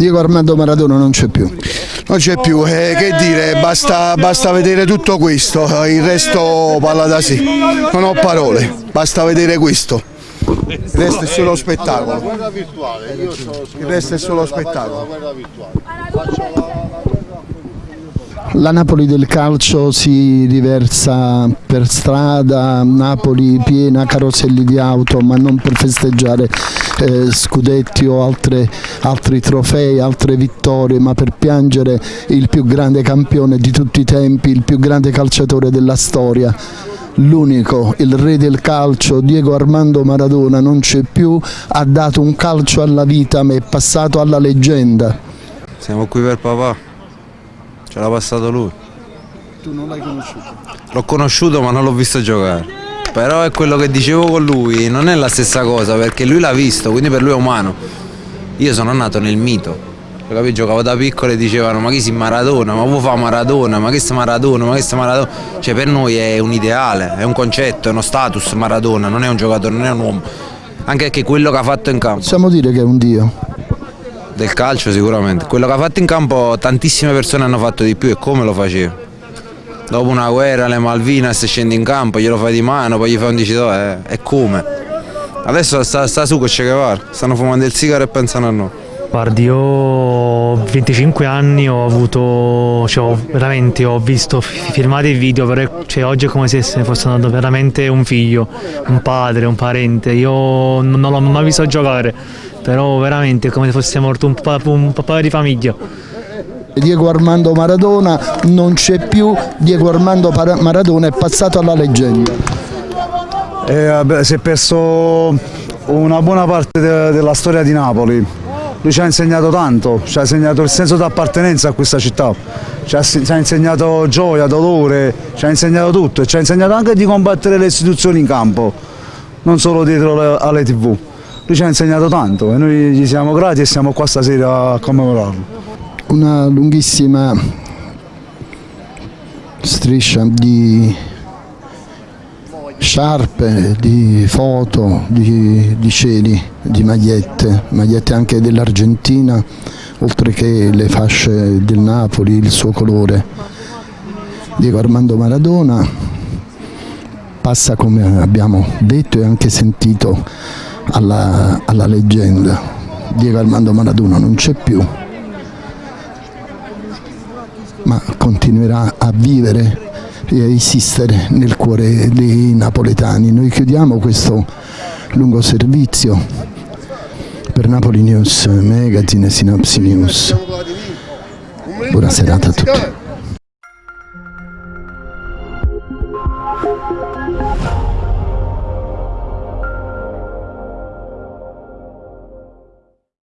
Diego Armando Maradona non c'è più. Non c'è più, eh, che dire, basta, basta vedere tutto questo, il resto parla da sé. Non ho parole, basta vedere questo. Il resto è solo spettacolo. Il resto è solo spettacolo. La Napoli del calcio si riversa per strada, Napoli piena caroselli di auto, ma non per festeggiare eh, scudetti o altre, altri trofei, altre vittorie, ma per piangere il più grande campione di tutti i tempi, il più grande calciatore della storia. L'unico, il re del calcio, Diego Armando Maradona, non c'è più, ha dato un calcio alla vita, ma è passato alla leggenda. Siamo qui per papà. Ce l'ha passato lui. Tu non l'hai conosciuto? L'ho conosciuto ma non l'ho visto giocare. Però è quello che dicevo con lui, non è la stessa cosa perché lui l'ha visto, quindi per lui è umano. Io sono nato nel mito. Capito? Giocavo da piccolo e dicevano ma chi si Maradona, ma vuoi fa Maradona, ma che sta Maradona, ma che sta Maradona. Cioè per noi è un ideale, è un concetto, è uno status Maradona, non è un giocatore, non è un uomo. Anche perché quello che ha fatto in campo. Possiamo dire che è un dio. Del calcio sicuramente. Quello che ha fatto in campo tantissime persone hanno fatto di più e come lo faceva. Dopo una guerra, le Malvinas scendi in campo, glielo fai di mano, poi gli fai un dicitore, eh, e come? Adesso sta, sta su con Che Guevara, stanno fumando il sigaro e pensano a noi. Guardi, io ho 25 anni, ho avuto, cioè, ho- veramente ho visto fi- filmati e video, però cioè, oggi è come se se ne fosse nato veramente un figlio, un padre, un parente. Io non l'ho mai visto giocare, però veramente è come se fosse morto un, pa- un papà di famiglia. Diego Armando Maradona non c'è più, Diego Armando Maradona è passato alla leggenda. Eh, vabbè, si è perso una buona parte de- della storia di Napoli. Lui ci ha insegnato tanto, ci ha insegnato il senso di appartenenza a questa città, ci ha, ci ha insegnato gioia, dolore, ci ha insegnato tutto e ci ha insegnato anche di combattere le istituzioni in campo, non solo dietro le- alle tv. Lui ci ha insegnato tanto e noi gli siamo grati e siamo qua stasera a commemorarlo. Una lunghissima striscia di sciarpe, di foto, di, di cieli, di magliette, magliette anche dell'Argentina, oltre che le fasce del Napoli, il suo colore. Diego Armando Maradona passa come abbiamo detto e anche sentito alla, alla leggenda. Diego Armando Maradona non c'è più, ma continuerà a vivere esistere nel cuore dei napoletani. Noi chiudiamo questo lungo servizio per Napoli News Magazine e Sinopsi News. Buona serata a tutti.